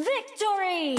Victory!